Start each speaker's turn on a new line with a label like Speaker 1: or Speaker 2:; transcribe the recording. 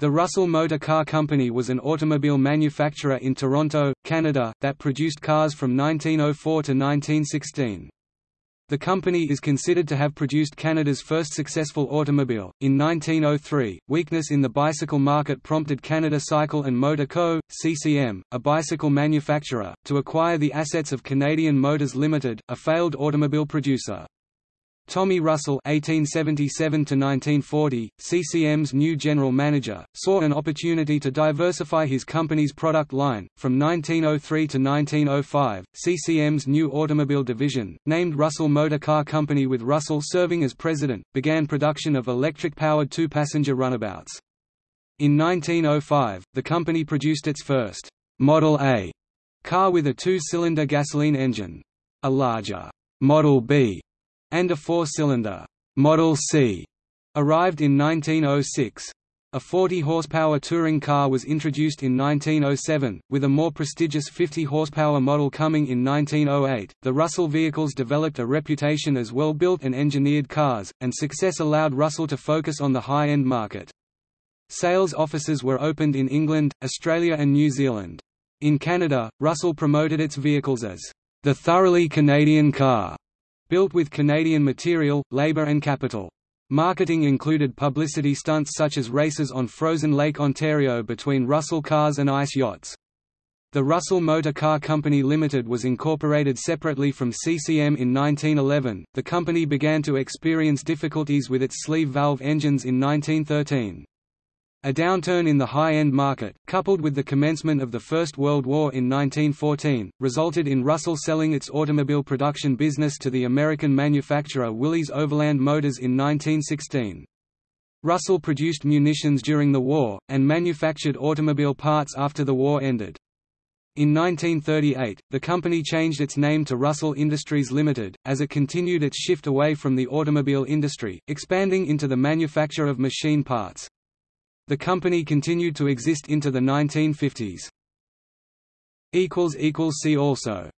Speaker 1: The Russell Motor Car Company was an automobile manufacturer in Toronto, Canada, that produced cars from 1904 to 1916. The company is considered to have produced Canada's first successful automobile. In 1903, weakness in the bicycle market prompted Canada Cycle and Motor Co., CCM, a bicycle manufacturer, to acquire the assets of Canadian Motors Limited, a failed automobile producer. Tommy Russell (1877–1940), CCM's new general manager, saw an opportunity to diversify his company's product line. From 1903 to 1905, CCM's new automobile division, named Russell Motor Car Company with Russell serving as president, began production of electric-powered two-passenger runabouts. In 1905, the company produced its first Model A car with a two-cylinder gasoline engine. A larger Model B and a four-cylinder Model C arrived in 1906. A 40-horsepower touring car was introduced in 1907, with a more prestigious 50-horsepower model coming in 1908. The Russell vehicles developed a reputation as well-built and engineered cars, and success allowed Russell to focus on the high-end market. Sales offices were opened in England, Australia and New Zealand. In Canada, Russell promoted its vehicles as the thoroughly Canadian car built with Canadian material, labour and capital. Marketing included publicity stunts such as races on frozen Lake Ontario between Russell cars and ice yachts. The Russell Motor Car Company Limited was incorporated separately from CCM in 1911. The company began to experience difficulties with its sleeve valve engines in 1913. A downturn in the high-end market, coupled with the commencement of the First World War in 1914, resulted in Russell selling its automobile production business to the American manufacturer Willys Overland Motors in 1916. Russell produced munitions during the war, and manufactured automobile parts after the war ended. In 1938, the company changed its name to Russell Industries Limited, as it continued its shift away from the automobile industry, expanding into the manufacture of machine parts. The company continued to exist into the 1950s. See also